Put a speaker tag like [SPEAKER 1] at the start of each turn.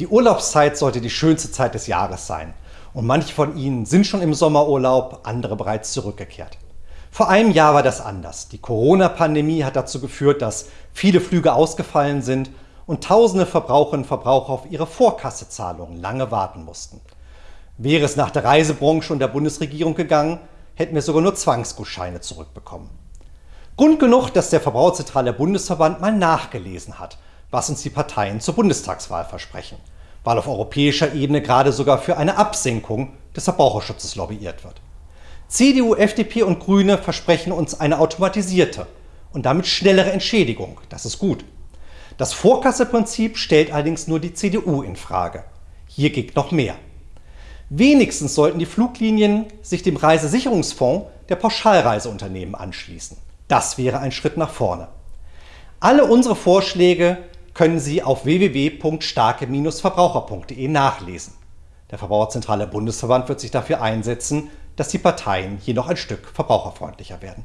[SPEAKER 1] Die Urlaubszeit sollte die schönste Zeit des Jahres sein. Und manche von Ihnen sind schon im Sommerurlaub, andere bereits zurückgekehrt. Vor einem Jahr war das anders. Die Corona-Pandemie hat dazu geführt, dass viele Flüge ausgefallen sind und tausende Verbraucherinnen und Verbraucher auf ihre Vorkassezahlungen lange warten mussten. Wäre es nach der Reisebranche und der Bundesregierung gegangen, hätten wir sogar nur Zwangsgutscheine zurückbekommen. Grund genug, dass der Verbraucherzentrale Bundesverband mal nachgelesen hat, was uns die Parteien zur Bundestagswahl versprechen, weil auf europäischer Ebene gerade sogar für eine Absenkung des Verbraucherschutzes lobbyiert wird. CDU, FDP und Grüne versprechen uns eine automatisierte und damit schnellere Entschädigung. Das ist gut. Das Vorkasseprinzip stellt allerdings nur die CDU in Frage. Hier geht noch mehr. Wenigstens sollten die Fluglinien sich dem Reisesicherungsfonds der Pauschalreiseunternehmen anschließen. Das wäre ein Schritt nach vorne. Alle unsere Vorschläge können Sie auf www.starke-verbraucher.de nachlesen. Der Verbraucherzentrale Bundesverband wird sich dafür einsetzen, dass die Parteien hier noch ein Stück verbraucherfreundlicher werden.